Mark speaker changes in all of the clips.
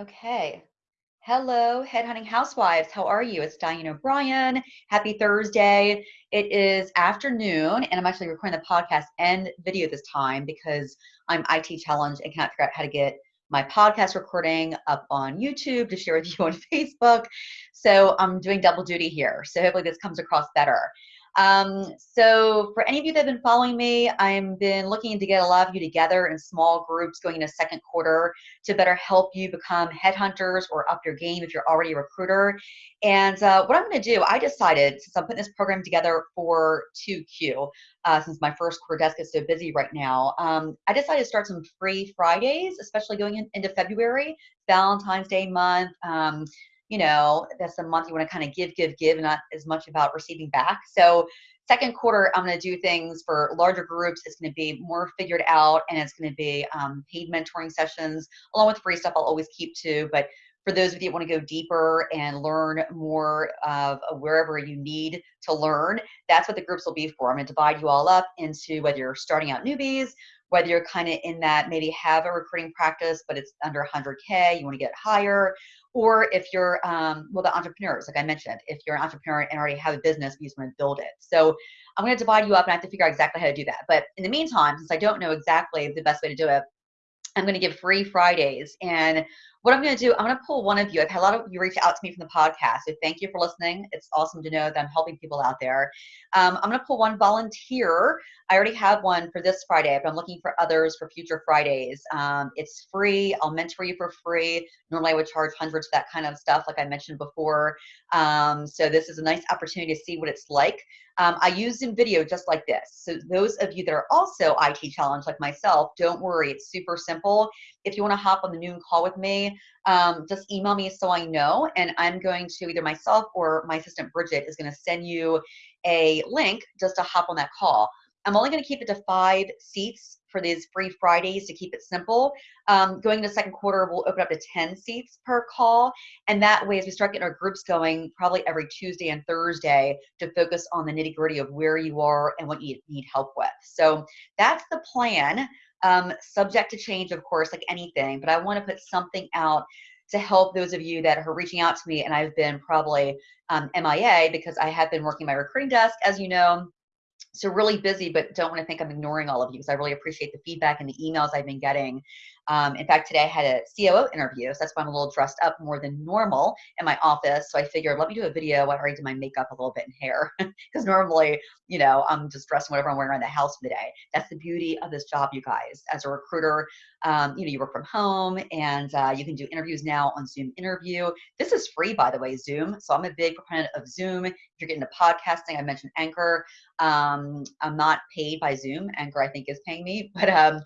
Speaker 1: Okay. Hello, Headhunting Housewives. How are you? It's Diane O'Brien. Happy Thursday. It is afternoon, and I'm actually recording the podcast and video this time because I'm IT challenged and can't figure out how to get my podcast recording up on YouTube to share with you on Facebook. So I'm doing double duty here. So hopefully this comes across better. Um, so for any of you that have been following me, I've been looking to get a lot of you together in small groups going into second quarter to better help you become headhunters or up your game if you're already a recruiter. And uh, what I'm going to do, I decided since I'm putting this program together for 2Q, uh, since my first career desk is so busy right now, um, I decided to start some free Fridays, especially going in, into February, Valentine's Day month. Um, you know, that's a month you want to kind of give, give, give, not as much about receiving back. So second quarter, I'm going to do things for larger groups. It's going to be more figured out and it's going to be um, paid mentoring sessions along with free stuff I'll always keep too. But for those of you that want to go deeper and learn more of wherever you need to learn, that's what the groups will be for. I'm going to divide you all up into whether you're starting out newbies, whether you're kind of in that maybe have a recruiting practice, but it's under 100K, you want to get higher, or if you're um, well the entrepreneurs like i mentioned if you're an entrepreneur and already have a business you just want to build it so i'm going to divide you up and i have to figure out exactly how to do that but in the meantime since i don't know exactly the best way to do it i'm going to give free fridays and what I'm going to do, I'm going to pull one of you. I've had a lot of you reach out to me from the podcast. So thank you for listening. It's awesome to know that I'm helping people out there. Um, I'm going to pull one volunteer. I already have one for this Friday, but I'm looking for others for future Fridays. Um, it's free. I'll mentor you for free. Normally I would charge hundreds for that kind of stuff, like I mentioned before. Um, so this is a nice opportunity to see what it's like. Um, I use Zoom video just like this. So those of you that are also IT challenged like myself, don't worry. It's super simple. If you want to hop on the noon call with me, um, just email me so I know. And I'm going to either myself or my assistant Bridget is going to send you a link just to hop on that call. I'm only going to keep it to five seats for these free Fridays to keep it simple. Um, going into second quarter, we'll open up to 10 seats per call. And that way, as we start getting our groups going, probably every Tuesday and Thursday to focus on the nitty gritty of where you are and what you need help with. So that's the plan. Um, subject to change, of course, like anything, but I want to put something out to help those of you that are reaching out to me and I've been probably um, MIA because I have been working my recruiting desk, as you know, so really busy, but don't want to think I'm ignoring all of you because I really appreciate the feedback and the emails I've been getting. Um, in fact, today I had a COO interview, so that's why I'm a little dressed up more than normal in my office. So I figured, let me do a video. I already did my makeup a little bit and hair because normally, you know, I'm just dressed whatever I'm wearing around the house for the day. That's the beauty of this job, you guys. As a recruiter, um, you know, you work from home and uh, you can do interviews now on Zoom interview. This is free, by the way, Zoom. So I'm a big proponent of Zoom. If you're getting into podcasting, I mentioned Anchor. Um, I'm not paid by Zoom. Anchor, I think, is paying me, but um,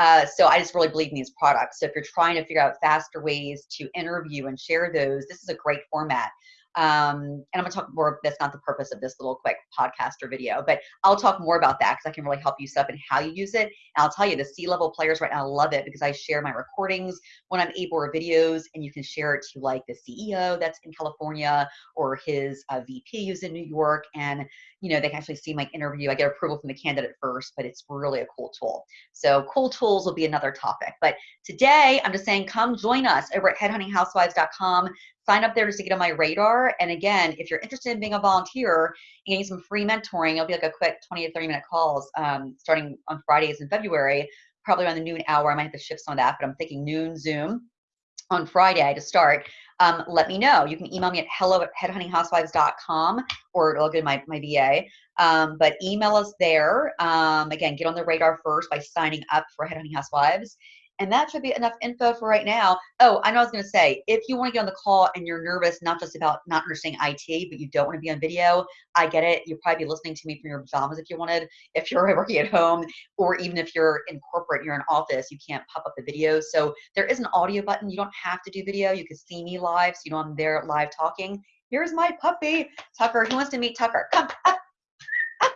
Speaker 1: uh, so I just really believe in these products. So if you're trying to figure out faster ways to interview and share those, this is a great format. Um, and I'm gonna talk more, that's not the purpose of this little quick podcast or video, but I'll talk more about that because I can really help you set up and how you use it. And I'll tell you the C-level players right now love it because I share my recordings when I'm able or videos and you can share it to like the CEO that's in California or his uh, VP who's in New York. And, you know, they can actually see my interview. I get approval from the candidate first, but it's really a cool tool. So cool tools will be another topic. But today I'm just saying, come join us over at headhuntinghousewives.com sign up there just to get on my radar. And again, if you're interested in being a volunteer and getting some free mentoring, it'll be like a quick 20 to 30 minute calls um, starting on Fridays in February, probably around the noon hour. I might have to shift some of that, but I'm thinking noon Zoom on Friday to start. Um, let me know. You can email me at hello at headhuntinghousewives.com or it'll go to my, my VA. Um, but email us there. Um, again, get on the radar first by signing up for Headhunting Housewives. And that should be enough info for right now. Oh, I know I was going to say, if you want to get on the call and you're nervous, not just about not understanding IT, but you don't want to be on video, I get it. You'll probably be listening to me from your pajamas if you wanted, if you're working at home, or even if you're in corporate, you're in office, you can't pop up the video. So there is an audio button. You don't have to do video. You can see me live, so you know I'm there live talking. Here's my puppy, Tucker. Who wants to meet Tucker. Come up, up.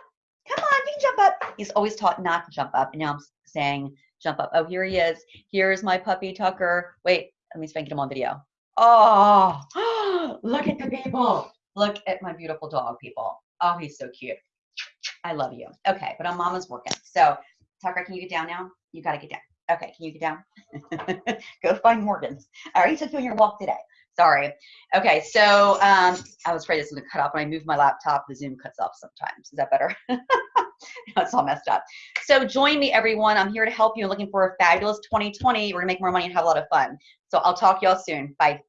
Speaker 1: Come on, you can jump up. He's always taught not to jump up, and now I'm saying jump up. Oh, here he is. Here's my puppy Tucker. Wait, let me spank him on video. Oh, look at the people. Look at my beautiful dog, people. Oh, he's so cute. I love you. Okay, but I'm mama's working. So, Tucker, can you get down now? You got to get down. Okay, can you get down? Go find Morgan. I already took you on your walk today. Sorry. Okay, so um, I was afraid this was going to cut off. When I move my laptop, the Zoom cuts off sometimes. Is that better? That's all messed up. So join me, everyone. I'm here to help you. Looking for a fabulous 2020. We're to make more money and have a lot of fun. So I'll talk y'all soon. Bye.